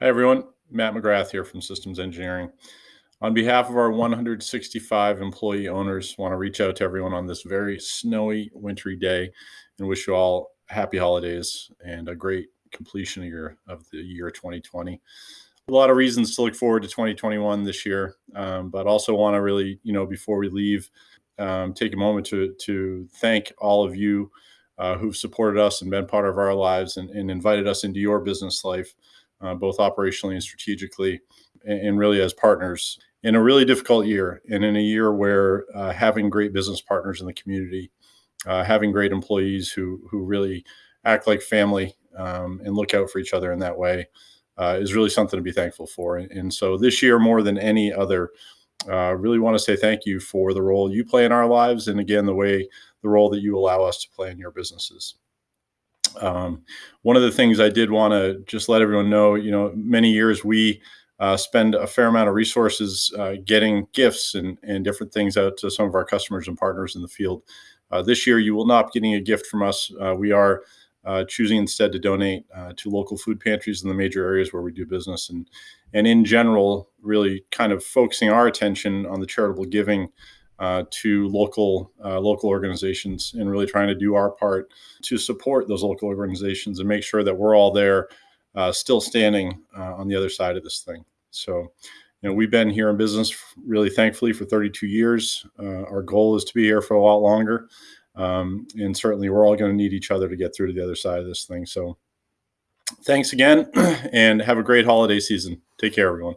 Hi, everyone. Matt McGrath here from Systems Engineering. On behalf of our 165 employee owners, want to reach out to everyone on this very snowy, wintry day and wish you all happy holidays and a great completion of, your, of the year 2020. A lot of reasons to look forward to 2021 this year, um, but also want to really, you know, before we leave, um, take a moment to, to thank all of you uh, who've supported us and been part of our lives and, and invited us into your business life uh, both operationally and strategically, and, and, really as partners in a really difficult year and in a year where uh, having great business partners in the community, uh, having great employees who who really act like family um, and look out for each other in that way uh, is really something to be thankful for. And, and so this year, more than any other, uh, really want to say thank you for the role you play in our lives, and again, the way the role that you allow us to play in your businesses. Um, one of the things I did want to just let everyone know, you know, many years we uh, spend a fair amount of resources uh, getting gifts and, and different things out to some of our customers and partners in the field. Uh, this year, you will not be getting a gift from us. Uh, we are uh, choosing instead to donate uh, to local food pantries in the major areas where we do business, and and in general, really kind of focusing our attention on the charitable giving uh, to local uh, local organizations and really trying to do our part to support those local organizations and make sure that we're all there uh, still standing uh, on the other side of this thing. So you know we've been here in business really thankfully for 32 years. Uh, our goal is to be here for a lot longer. Um, and certainly we're all going to need each other to get through to the other side of this thing. So thanks again and have a great holiday season. Take care everyone